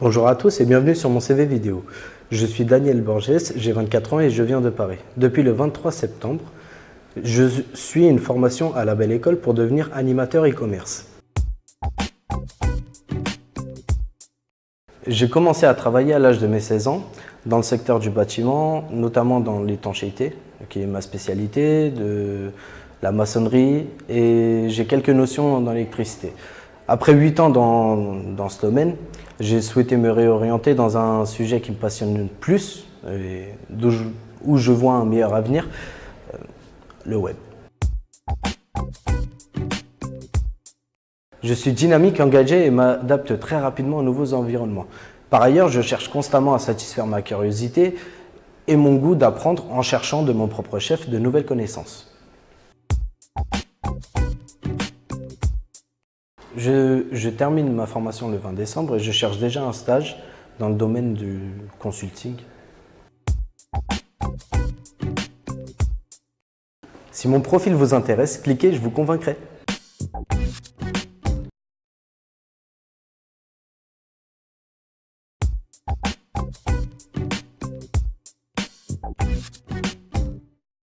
Bonjour à tous et bienvenue sur mon CV vidéo. Je suis Daniel Borges, j'ai 24 ans et je viens de Paris. Depuis le 23 septembre, je suis une formation à la Belle École pour devenir animateur e-commerce. J'ai commencé à travailler à l'âge de mes 16 ans dans le secteur du bâtiment, notamment dans l'étanchéité, qui est ma spécialité, de la maçonnerie et j'ai quelques notions dans l'électricité. Après 8 ans dans, dans ce domaine, j'ai souhaité me réorienter dans un sujet qui me passionne plus et où je vois un meilleur avenir, euh, le web. Je suis dynamique, engagé et m'adapte très rapidement aux nouveaux environnements. Par ailleurs, je cherche constamment à satisfaire ma curiosité et mon goût d'apprendre en cherchant de mon propre chef de nouvelles connaissances. Je, termine ma formation le 20 décembre et je cherche déjà un stage dans le domaine du consulting. Si mon profil vous intéresse, cliquez, je vous convaincrai.